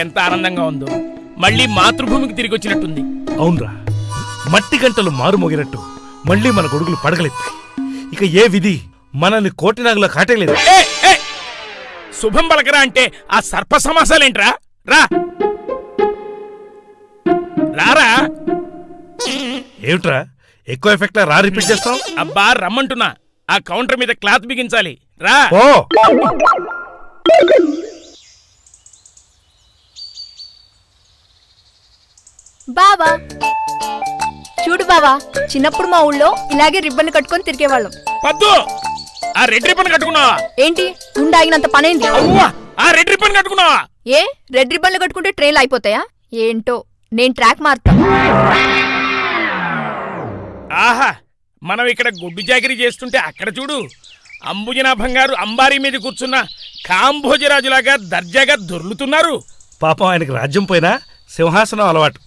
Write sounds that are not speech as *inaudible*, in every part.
నాకెంత ఆనందంగా ఉందో. మళ్ళీ మాతృభూమికి తిరిగి వచ్చినట్టుంది. అవునరా. మట్టి గంటలు మారుమోగినట్టు మళ్ళీ మన గొడుగులు పడగలెత్తాయి. ఇక ఏ విధి? మనల్ని కోటినాగులా ఏ! శుభం పలకరా అంటే ఆ సర్ప సమాసాలేంట్రా? రా. రారా? ఏమిట్రా? ఎక్కువ ఎఫెక్ట్ రా రిపీట్ చేస్తాం అబ్బా రమ్మంటున్నా. ఆ కౌంటర్ మీద క్లాత్ బిగించాలి. రా. ఓ బావా. చూడు బావా చిన్నప్పుడు మా ఊళ్ళో ఇలాగే రిబ్బన్ కట్టుకొని తిరిగేవాళ్ళం. పద్దు ఆ రెడ్ రిబ్బన్ కట్టుకున్నావా? ఏంటి? గుండె ఆగినంత పనైంది అవ్వా ఆ రెడ్ రిబ్బన్ కట్టుకున్నావా? ఏ? రెడ్ రిబ్బన్లు కట్టుకుంటే ట్రైన్లు అయిపోతాయా ఏంటో నేను ట్రాక్ మారుతా. ఆహా మనం ఇక్కడ గుడ్డు జాగిరి చేస్తుంటే అక్కడ చూడు. అంబుజనాభం గారు అంబారీ మీద కూర్చున్న కాంభోజరాజులాగా దర్జాగా దొర్లుతున్నారు. పాపం ఆయనకి రాజ్యం పోయినా సింహాసనం అలవాటు.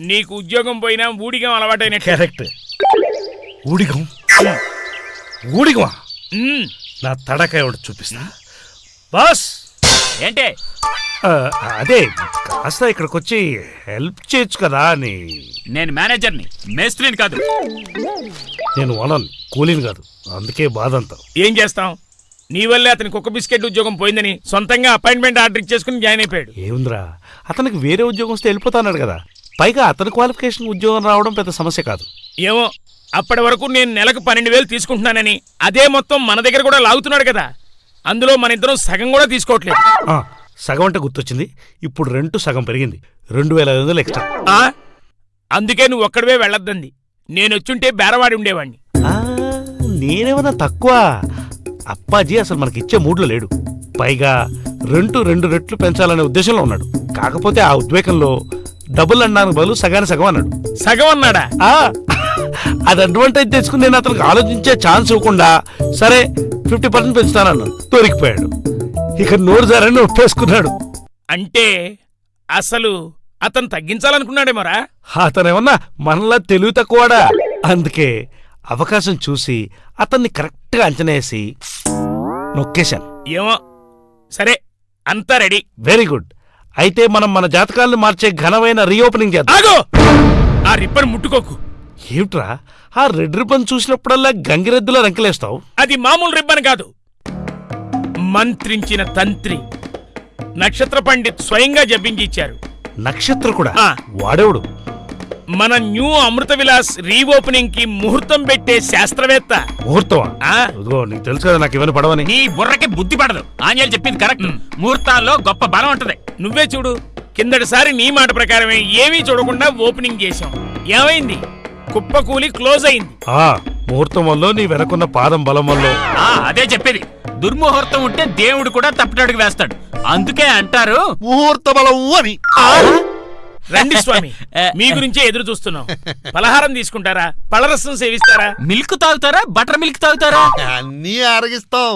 నీకు ఉద్యోగం పోయినా ఊడిగం అలవాటైనట్టు. కరెక్ట్ ఊడిగం? ఊడిగమా? నా తడకాయ ఒకటి చూపిస్తా. బాస్! ఏంటే? అదే కాస్త ఇక్కడికి వచ్చి హెల్ప్ చేయొచ్చు కదా అని. నేను మేనేజర్ని మేస్త్రిని కాదు. నేను వనను కూలీని కాదు. అందుకే బాధ అంతా ఏం చేస్తాం నీ వల్లే అతని కుక్క బిస్కెట్ ఉద్యోగం పోయిందని సొంతంగా అపాయింట్మెంట్ ఆర్డర్ ఇచ్చేసుకుని జాయిన్ అయిపోయాడు. ఏముందిరా? అతనికి వేరే ఉద్యోగం వస్తే వెళ్ళిపోతాన్నాడు కదా. పైగా అతని క్వాలిఫికేషన్ ఉద్యోగం రావడం పెద్ద సమస్య కాదు. ఏమో అప్పటి వరకు నేను నెలకు పన్నెండు వేలు తీసుకుంటున్నానని అదే మొత్తం మన దగ్గర కూడా లాగుతున్నాడు కదా. అందులో మన ఇద్దరం సగం కూడా తీసుకోవట్లేదు. ఆ, సగం అంటే గుర్తొచ్చింది. ఇప్పుడు రెంట్ సగం పెరిగింది. రెండు వేల ఐదు వందలు ఎక్స్ట్రా. ఆ? అందుకే నువ్వు ఒక్కడవే వెళ్ళొద్దంది. నేను వచ్చుంటే బేరవాడి ఉండేవాణ్ణి ఆ, నేనేమన్నా తక్కువ? అప్పాజీ అసలు మనకి ఇచ్చే మూడ్లో లేడు. పైగా రెంటు రెండు రెట్లు పెంచాలనే ఉద్దేశంలో ఉన్నాడు. కాకపోతే ఆ ఉద్వేగంలో డబుల్ అన్నాను బదులు సగానికి సగం అన్నాడు. సగం అన్నాడా? ఆ, అది అడ్వాంటేజ్ తెచ్చుకుని నేను అతనికి ఆలోచించే ఛాన్స్ ఇవ్వకుండా సరే ఫిఫ్టీ పర్సెంట్ పెంచుతానన్నాను దొరికిపోయాడు. ఇక నోరు జారని ఒప్పేసుకున్నాడు. అంటే అసలు అతను తగ్గించాలనుకున్నాడేమోరా అతనేమన్నా మనలా తెలివి తక్కువడా అందుకే అవకాశం చూసి అతన్ని కరెక్ట్గా అంచనా వేసి నొక్కేశాను. ఏమో. సరే అంతా రెడీ వెరీ గుడ్ అయితే మనం మన జాతకాలను మార్చే ఘనమైన రీఓపెనింగ్ చేద్దాం. ఆగో! ఆ రిబ్బన్ ముట్టుకోకు. ఏమిట్రా? ఆ రెడ్ రిబ్బన్ చూసినప్పుడల్లా గంగిరెద్దులా రంకెలేస్తావు? అది మామూలు రిబ్బన్ కాదు. మంత్రించిన తంత్రి నక్షత్ర పండిత్ స్వయంగా జపించి ఇచ్చారు. నక్షత్ర కూడా? ఆ. వాడేవుడు? మన న్యూ అమృత విలాస్ రీఓపెనింగ్కి ముహూర్తం పెట్టే శాస్త్రవేత్త. ముహూర్తమా? ఆ. ఇదిగో నీకు తెలుసు కదా నాకు ఇవన్నీ పడవని. నీ బుర్రకి బుద్ధి పడదు. ఆంజనేయులు చెప్పింది కరెక్ట్. ముహూర్తాల్లో గొప్ప బలం ఉంటది. నువ్వే చూడు. కిందటిసారి నీ మాట ప్రకారమే ఏమీ చూడకుండా ఓపెనింగ్ చేశాం. ఏమైంది? కుప్పకూలి క్లోజ్ అయింది. ఆ ముహూర్తం వల్ల నీ వెనకున్న పాదం బలం వల్ల. ఆ అదే చెప్పేది. దుర్ముహూర్తం ఉంటే దేవుడు కూడా తప్పటడుగు వేస్తాడు. అందుకే అంటారు. ముహూర్త బలము అని. రండి స్వామి మీ గురించే ఎదురు చూస్తున్నాం. పలహారం తీసుకుంటారా? పలరసం సేవిస్తారా? మిల్క్ తాగుతారా? బటర్ మిల్క్ తాగుతారా? అన్నీ ఆరగిస్తాం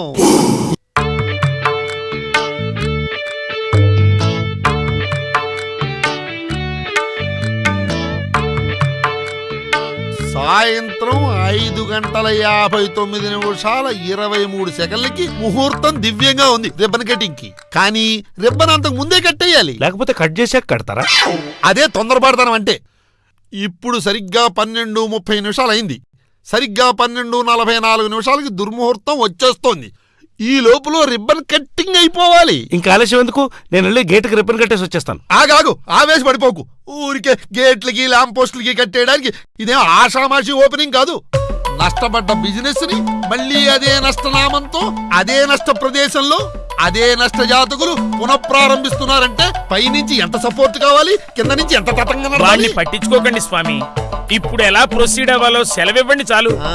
సాయంత్రం ఐదు గంటల యాభై తొమ్మిది నిమిషాల ఇరవై మూడు సెకండ్లకి ముహూర్తం దివ్యంగా ఉంది రిబ్బన్ కటింగ్కి కానీ రిబ్బన్ అంతకు ముందే కట్టేయాలి లేకపోతే కట్ చేసాక కడతారా? అదే తొందరపడతానం అంటే. ఇప్పుడు సరిగ్గా పన్నెండు ముప్పై నిమిషాలు అయింది సరిగ్గా పన్నెండు నలభై నాలుగు నిమిషాలకి దుర్ముహూర్తం వచ్చేస్తోంది. ఈ లోపల రిబ్బన్ కట్టింగ్ అయిపోవాలి. ఇంకా ఆలస్యం ఎందుకు? నేను వెళ్ళి గేటుకి రిబ్బన్ కట్టేసి వచ్చేస్తాను. ఆగాగు ఆవేశపడిపోకు ఊరికే గేట్లకి ల్యాంప్ పోస్టులకి కట్టేయడానికి ఇదేం ఆషామాషి ఓపెనింగ్ కాదు. నష్టపడ్డ బిజినెస్ని మళ్ళీ అదే నష్టనామంతో అదే నష్ట ప్రదేశంలో అదే నష్ట జాతకులు పునఃప్రారంభిస్తున్నారంటే పైనుంచి ఎంత సపోర్ట్ కావాలి? కింద నుంచి ఎంత తతంగం? పట్టించుకోకండి స్వామి. ఇప్పుడు ఎలా ప్రొసీడ్ అవ్వాలో సెలవివ్వండి చాలు. ఆ,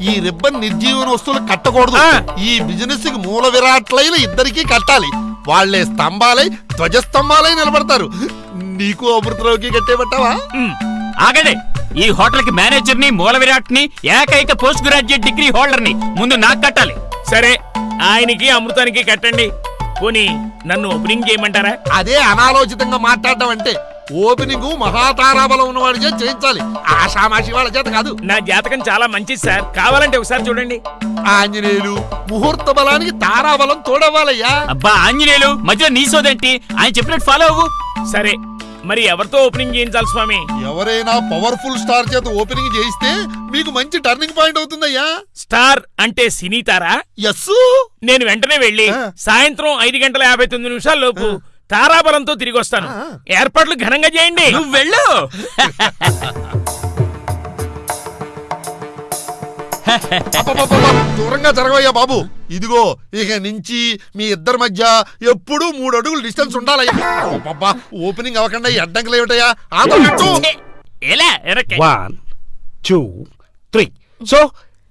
ఈ రిబ్బన్ నిర్జీవన వస్తువులు కట్టకూడదు. ఆ. ఈ బిజినెస్కి మూల విరాట్లైన ఇద్దరికి కట్టాలి. వాళ్ళే స్తంభాలై ధ్వజస్తంభాలై నిలబడతారు. నీకు అమృతరావుకి కట్టేబట్టావా ఉమ్, ఆగండి. ఈ హోటల్కి మేనేజర్ని మూల విరాట్ని ఏకైక పోస్ట్ గ్రాడ్యుయేట్ డిగ్రీ హోల్డర్ని ముందు నాకు కట్టాలి. సరే ఆయనకి అమృతానికి కట్టండి. పోనీ నన్ను ఓపెనింగ్ చేయమంటారా? అదే అనాలోచితంగా మాట్లాడడం అంటే ఓపెనింగ్ మహాతారాబలం ఉన్నవాడి చేత చేయించాలి. ఆషామాషి వాళ్ళ చేత కాదు. నా జాతకం చాలా మంచిది సార్. కావాలంటే ఒకసారి చూడండి. ఆంజనేయులు ముహూర్త బలానికి తారాబలం తోడవ్వాలయ్యా. అబ్బా ఆంజనేయులు మధ్యలో నీ సోదేంటి? ఆయన చెప్పినట్టు ఫాలో అవ్వు. సరే మరి ఎవరితో ఓపెనింగ్ చేయించాలి స్వామి? ఎవరైనా పవర్ఫుల్ స్టార్ చేత ఓపెనింగ్ చేయిస్తే మీకు మంచి టర్నింగ్ పాయింట్ అవుతుందయ్యా. స్టార్ అంటే సినీతారా? ఎస్ నేను వెంటనే వెళ్ళి. సాయంత్రం ఐదు గంటల యాభై తొమ్మిది నిమిషాల లోపు తారాబలంతో తిరిగి వస్తాను. ఏర్పాట్లు ఘనంగా చేయండి. నువ్వు వెళ్ళు. దూరంగా జరగవయ్యా బాబు. ఇదిగో ఇక నుంచి మీ ఇద్దరి మధ్య ఎప్పుడూ మూడు అడుగులు డిస్టెన్స్ ఉండాలయ్యా. అబ్బబ్బా, ఓపెనింగ్ అవ్వకుండా ఈ అడ్డంకులు ఏమిటయ్యా? వన్ టూ త్రీ సో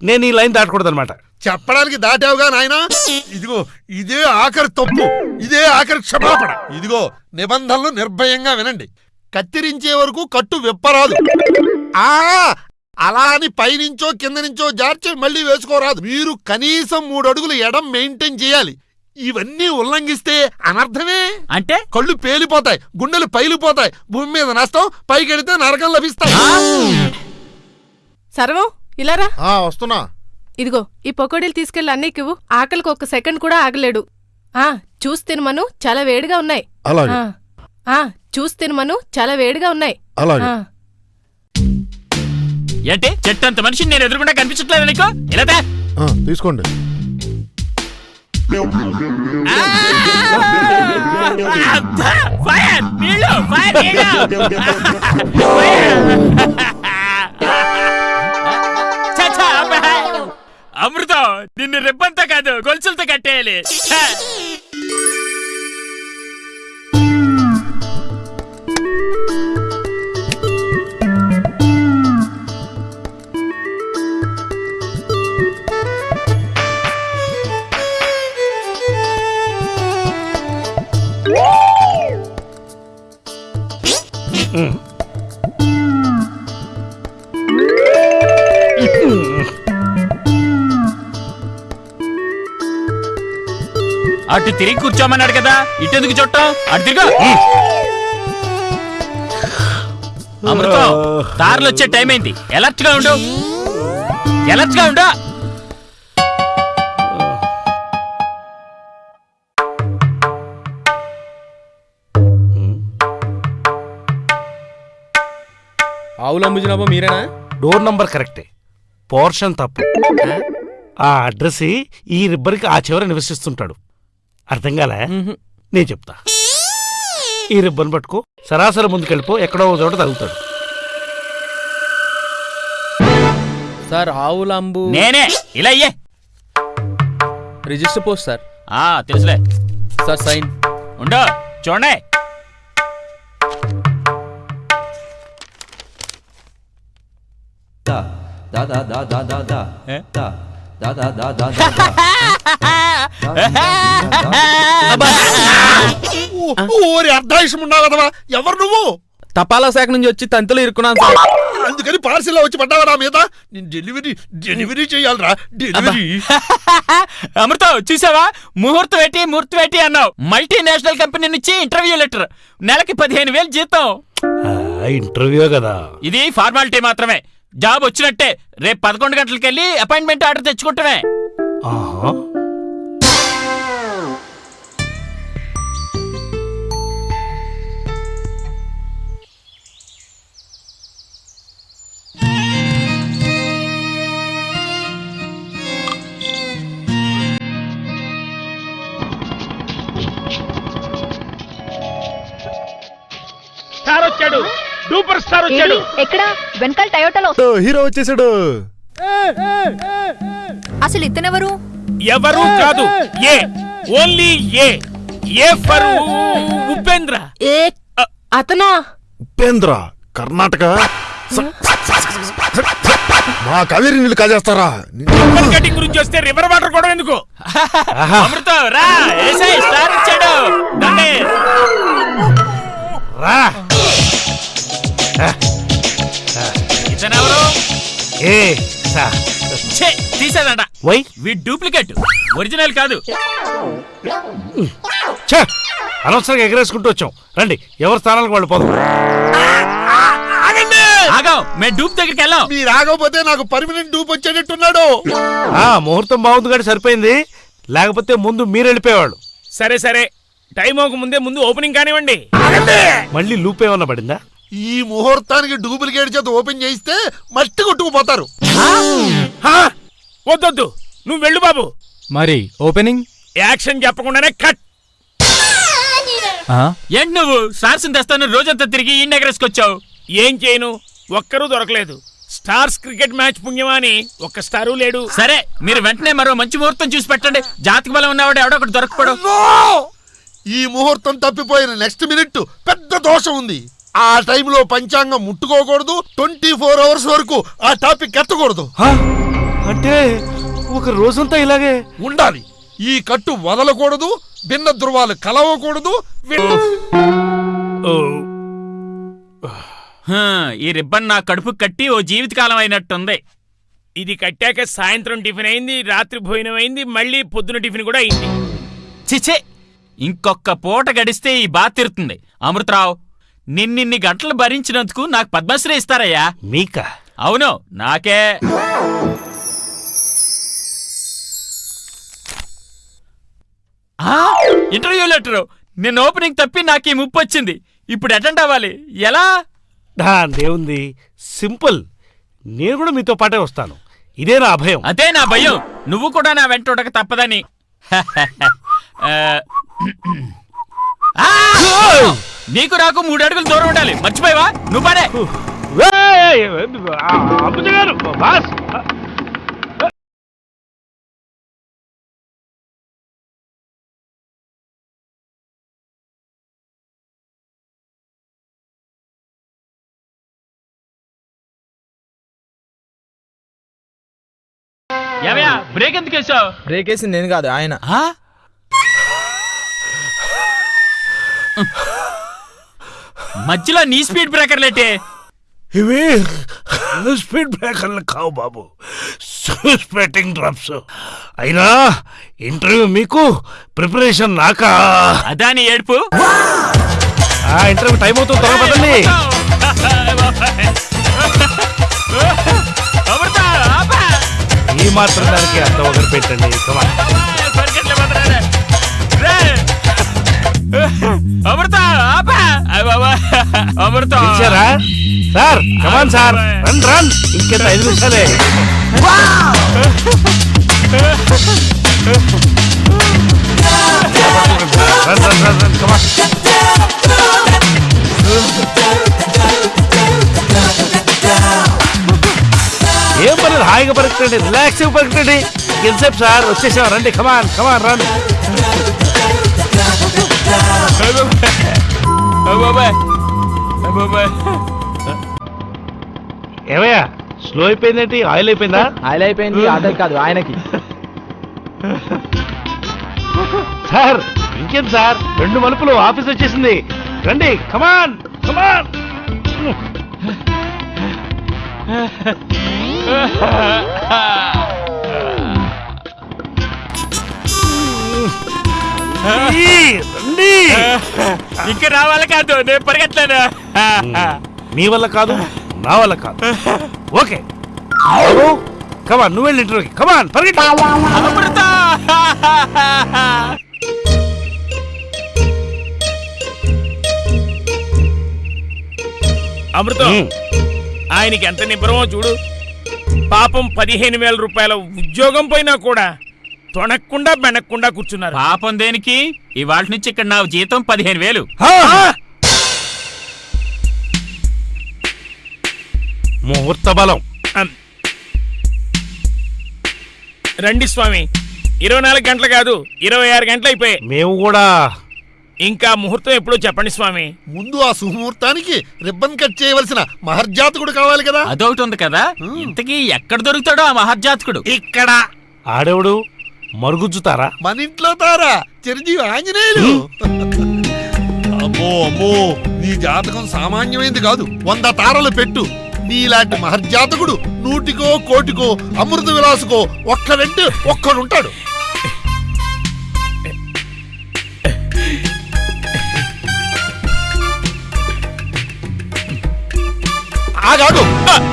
నేను ఈ లైన్ దాటకూడదు అనమాట చెప్పడానికి దాటావుగా నాయనా? ఇదిగో ఇదే ఆఖరి తప్పు. ఇదే ఆఖరి క్షమాపణ. ఇదిగో నిబంధనలు నిర్భయంగా వినండి. కత్తిరించే వరకు కట్టు విప్పరాదు. ఆ అలా అని పైనుంచో కింద నుంచో జార్చి మళ్ళీ వేసుకోరాదు. మీరు కనీసం మూడు అడుగులు ఎడం మెయింటైన్ చేయాలి. ఇవన్నీ ఉల్లంఘిస్తే అనర్థమే? అంటే? కళ్ళు పేలిపోతాయి గుండెలు పైలిపోతాయి. భూమి మీద నష్టం పైకెడితే నరకం లభిస్తాయి. సర్వం ఇలారా ఆ, వస్తున్నా. ఇదిగో ఈ పకోడీలు తీసుకెళ్ళి అన్నయ్యకివ్వు ఆకలికి ఒక్క సెకండ్ కూడా ఆగలేడు. ఆ చూసి తినమను చాలా వేడిగా ఉన్నాయి. అలాగే. ఆ, ఆ చూసి తినమను చాలా వేడిగా ఉన్నాయి. అలాగే. ఆ, ఏంటి? చెట్టంత మనిషిని నేను ఎదురుకుండా కనిపించట్లేదు నీకు? ఇలా. తీసుకోండి. అబ్బా, ఫైర్ నీళ్ళు ఫైర్ నీళ్ళు. *laughs* చచ్చా, అమృతం నిన్ను రిబ్బన్తో కాదు గొలుసులతో కట్టేయాలి ఛ. అటు తిరిగి కూర్చోమన్నాడు కదా ఇటెందుకు చుట్టం? అటు తిరుగు. అమృతం దారిలో వచ్చే టైం అయింది ఎలర్ట్గా ఉండు. ఎలర్ట్గా ఉండు. ఆవులు అమ్ముజినాబా మీరేనా? డోర్ నంబర్ కరెక్టే పోర్షన్ తప్పు. ఆ? అడ్రస్ ఈ రిబ్బర్కి ఆ చివర నివసిస్తుంటాడు. అర్థం కాలే నేను చెప్తా ఈ రిబ్బన్ పట్టుకో సరాసరి ముందుకెళ్ళిపో ఎక్కడో ఒక చోట తగులుతాడు సార్ ఆవుల అంబు నేనే ఇలా అయ్యే రిజిస్టర్ పోస్ట్ సార్ ఆ తెలుసులే సార్ సైన్ ఉండు చూడండి da ఓరి అర్ధాయుషం ఉన్నావు కదవా ఎవరు నువ్వు? తపాలా శాఖ నుంచి వచ్చి తంతులు ఇరుక్కున్నాను సార్. అందుకని పార్సిల్ వచ్చి పడ్డావా నా మీద? నేను డెలివరీ డెలివరీ చేయాలరా. డెలివరీ అమృతం చూసావా? ముహూర్తం పెట్టి ముహూర్తం పెట్టి అన్నావు. మల్టీనేషనల్ కంపెనీ నుంచి ఇంటర్వ్యూ లెటర్ నెలకి పదిహేను వేలు జీతం. ఆ, ఇంటర్వ్యూ కదా. ఇది ఫార్మాలిటీ మాత్రమే. జాబ్ వచ్చినట్టే. రేపు పదకొండు గంటలకు వెళ్ళి అపాయింట్మెంట్ ఆర్డర్ తెచ్చుకుంటామే సూపర్ స్టార్ వచ్చాడు ఎక్కడ? వెనకాల టయోటాలో. హీరో వచ్చేసాడు. అసలు ఇతనెవరు? ఎవరు కాదు. A. Only A. A for Upendra. A అతనా? Upendra Karnataka. మా కావేరి నీళ్ళు కాజేస్తారా? రిబ్బన్ కటింగ్ గురించి వస్తే రివర్ వాటర్ కూడా ఎందుకు? అమృతం రా. ఏసై స్టార్ వచ్చాడు. రండి. రా. ఇతనెవరు? ఏ సా. ఛే, వై? We duplicate. ఒరిజినల్ కాదు. ఛే! అనవసరంగా ఎగరేసుకుంటూ వచ్చాం. రండి ఎవరి స్థానాలకు వాళ్ళు పోదాం. ఆగండి! ఆగాం మేము డూప్ దగ్గరికి వెళ్ళాం. మీరు ఆగకపోతే నాకు పర్మనెంట్ డూప్ వచ్చేటట్టున్నాడు. ఆ ముహూర్తం బాగుంది కానీ సరిపోయింది. లేకపోతే ముందు మీరు వెళ్ళిపోయేవాళ్ళు. సరే సరే. టైం అవ్వక ముందే ముందు ఓపెనింగ్ కానివ్వండి. మళ్ళీ లూప్ ఏమన్నా పడిందా? ఈ ముహూర్తానికి డూప్లికేట్ చేత ఓపెన్ చేయిస్తే మట్టి కొట్టుకుపోతారు? వద్దొద్దు. నువ్వు వెళ్ళు బాబు. మరి ఓపెనింగ్? యాక్షన్ చెప్పకుండానే కట్. ఏంటి నువ్వు? స్టార్స్ తెస్తాను రోజంతా తిరిగి ఈ ఎగరేసుకొచ్చావు ఏం చేయను? ఒక్కరూ దొరకలేదు. స్టార్స్ క్రికెట్ మ్యాచ్ పుణ్యమా అని ఒక్క స్టారు లేడు. సరే మీరు వెంటనే మరో మంచి ముహూర్తం చూసి పెట్టండి. జాతక బలం ఉన్నవాడు ఎవడో ఒకటి దొరకపోవడం ఈ ముహూర్తం తప్పిపోయిన నెక్స్ట్ మినిట్ పెద్ద దోషం ఉంది. ఆ టైంలో పంచాంగం ముట్టుకోకూడదు ట్వంటీ ఫోర్ అవర్స్ వరకు ఆ టాపిక్ ఎత్తకూడదు. హా? అంటే ఒక రోజంతా ఇలాగే ఉండాలి. ఈ కట్టు వదలకూడదు భిన్న ధృవాలు కలవకూడదు విన్న- ఓ, హా, ఈ రిబ్బన్ నా కడుపు కట్టి ఓ జీవితకాలం అయినట్టుంది. ఇది కట్టాక సాయంత్రం టిఫిన్ అయింది రాత్రి భోజనం అయింది మళ్ళీ పొద్దున టిఫిన్ కూడా అయింది. చిచ్చే ఇంకొక పూట గడిస్తే ఈ బాధ తీరుతుంది. అమృతరావు నిన్నిన్ని గంటలు భరించినందుకు నాకు పద్మశ్రీ ఇస్తారయ్యా. మీకా? అవును నాకే. Interview letter. నిన్న ఓపెనింగ్ తప్పి నాకు ఈ ముప్పు వచ్చింది. ఇప్పుడు అటెండ్ అవ్వాలి. ఎలా? దేవుంది. సింపుల్. నేను కూడా మీతో పాటే వస్తాను. ఇదే నా అభయం. అదే నా భయం. నువ్వు కూడా నా వెంట ఉండక తప్పదని! *laughs* నీకు నాకు మూడు అడుగులు దూరం ఉండాలి. మర్చిపోయావా? నువ్వు పడే. గారు, బాస్. బ్రేక్ ఎందుకు వేసావు? బ్రేక్ వేసింది నేను కాదు ఆయన. మధ్యలో నీ స్పీడ్ బ్రేకర్ లేటే ఇవి స్పీడ్ బ్రేకర్లు కావు బాబు స్పెట్టింగ్ డ్రాప్స్ అయినా ఇంటర్వ్యూ మీకు ప్రిపరేషన్ నాకా అదా నీ ఏడుపు ఆ ఇంటర్వ్యూ టైం అవుతుంది త్వరగా పదండి! ఈ మాత్రం దానికి అంత ఒకరు పెట్టండి అమృత ఆపా! అయ్ బాబా! అమృత. ఇచ్చారా sir come on sir. Run run ఇంకెంత ఐదు నిమిషాలే. Run run run run come on ఏం పర్లేదు హాయిగా పరగండి రిలాక్స్ పరగండి ఎంతసేపు సార్? వచ్చేసాం రండి కమాన్ కమాన్ రన్ *laughs* ఏమయ్యా? స్లో అయిపోయిందేంటి? ఆయిల్ అయిపోయిందా? ఆయిల్ అయిపోయింది *laughs* ఆటలు కాదు ఆయనకి. సార్ ఇంకేం సార్? రెండు మలుపులు ఆఫీస్ వచ్చేసింది. రండి కమాన్ కమాన్ *laughs* ఇంకా రావాలి కాదు నేను పరిగెట్లేను మీ వల్ల కాదు నా వల్ల కాదు. ఓకే. కమాన్ నువ్వు వెళ్ళి ఇంటర్వ్యూకి. కమాన్ పరిగెట్టు అమృత! అమృతం. ఆయనకి ఎంత నిబ్బరమో చూడు. పాపం పదిహేను వేల రూపాయల ఉద్యోగం పోయినా కూడా తొణక్కుండా బెనక్కుండా కూర్చున్నారు. పాపం దేనికి? ఇవాళ నుంచి ఇక్కడ నా జీతం పదిహేను వేలు! ముహూర్త బలం. రండి స్వామి. ఇరవై నాలుగు గంటలు కాదు ఇరవై ఆరు గంటలు అయిపోయాయి. మేము కూడా. ఇంకా ముహూర్తం ఎప్పుడో చెప్పండి స్వామి. ముందు ఆ సుముహూర్తానికి రిబ్బన్ కట్ చేయవలసిన మహర్జాతకుడు కావాలి కదా. అదొకటి ఉంది కదా. ఇంతకీ ఎక్కడ దొరుకుతాడో ఆ మహర్జాతకుడు? ఇక్కడ. ఆడేవుడు? మరుగుజ్జుతారా? మన ఇంట్లో తారా చిరంజీవి ఆంజనేయులు. అమ్మో అమ్మో నీ జాతకం సామాన్యమైంది కాదు. వంద తారలు పెట్టు. నీలాంటి మహర్జాతకుడు నూటికో కోటికో అమృత విలాసుకో ఒక్కడంటే ఒక్కడుంటాడు.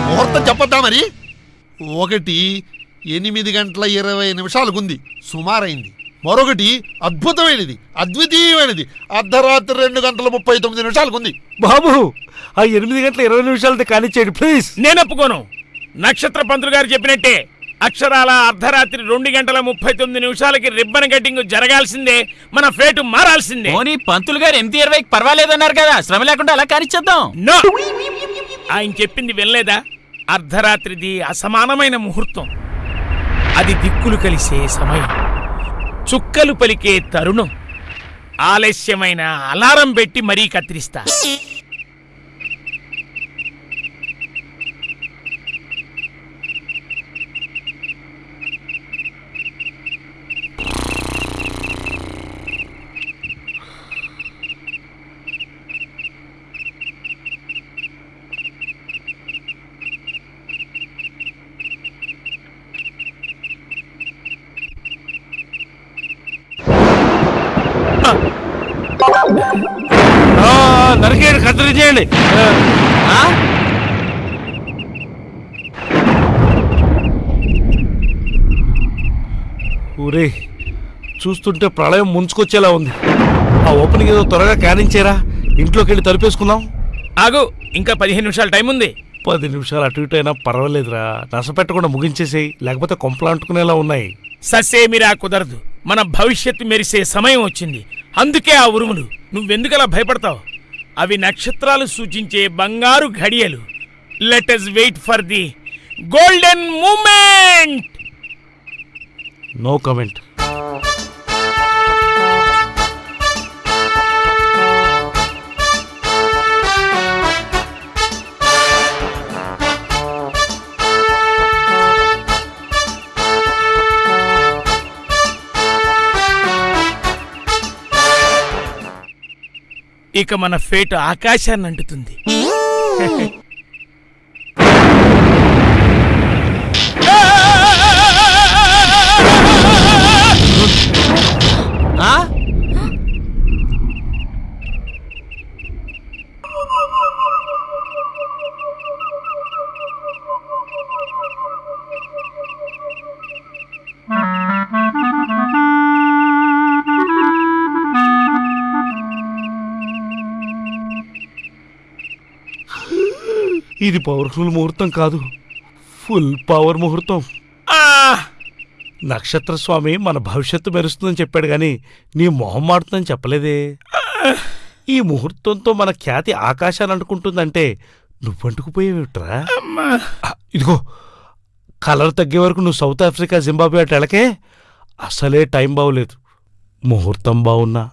ముహూర్తం చెప్పొద్దా మరి? ఒకటి ఎనిమిది గంటల ఇరవై నిమిషాలకుంది. సుమారైంది. మరొకటి అద్భుతమైనది అద్వితీయమైనది. అర్ధరాత్రి రెండు గంటల ముప్పై తొమ్మిది నిమిషాలకుంది. బాబు ఆ ఎనిమిది గంటల ఇరవై నిమిషాలతో కానిచ్చేయండి ప్లీజ్. నేను ఒప్పుకోను నక్షత్ర పంతులు గారు చెప్పినట్టే అక్షరాల అర్ధరాత్రి రెండు గంటల ముప్పై తొమ్మిది నిమిషాలకి రిబ్బన్ కటింగ్ జరగాల్సిందే మన ఫేటు మారాల్సిందే. పోనీ పంతులు గారు ఎనిమిది ఇరవైకి పర్వాలేదన్నారు కదా శ్రమ లేకుండా అలా కానిచ్చేద్దాం. నో! ఆయన చెప్పింది వినలేదా? అర్ధరాత్రిది అసమానమైన ముహూర్తం. అది దిక్కులు కలిసే సమయం. చుక్కలు పలికే తరుణం. ఆలస్యమైన అలారం పెట్టి మరీ కత్తిరిస్తా. చేయండి? ఊరే చూస్తుంటే ప్రళయం ముంచుకొచ్చేలా ఉంది. ఆ ఓపెనింగ్ ఏదో త్వరగా కానించేరా ఇంట్లోకి వెళ్ళి తలుపేసుకుందాం. ఆగు ఇంకా పదిహేను నిమిషాలు టైం ఉంది. పది నిమిషాలు అటు ఇటు అయినా పర్వాలేదురా నసపెట్టకుండా ముగించేసేయి లేకపోతే కొంపలు అంటుకునేలా ఉన్నాయి. ససేమిరా కుదరదు మన భవిష్యత్తు మెరిసే సమయం వచ్చింది అందుకే ఆ ఉరుములు. నువ్వెందుకలా భయపడతావు? అవి నక్షత్రాలు సూచించే బంగారు ఘడియలు. Let wait for the golden moment no comment ఇక మన ఫేట్ ఆకాశాన్ని అంటుతుంది *laughs* ఆ? ఇది పవర్ఫుల్ ముహూర్తం కాదు. ఫుల్ పవర్ ముహూర్తం. నక్షత్ర స్వామి మన భవిష్యత్తు మెరుస్తుందని చెప్పాడు గాని నీ మొహం మాడుతుందని చెప్పలేదే. ఈ ముహూర్తంతో మన ఖ్యాతి ఆకాశాన్ని అంటుకుంటుందంటే నువ్వంటుకుపోయేవిట్రా అమ్మా. ఇదిగో కలర్ తగ్గే వరకు నువ్వు సౌత్ ఆఫ్రికా జింబాబే అటు వెళ్ళకే అసలే టైం బాగోలేదు. ముహూర్తం బాగున్నా.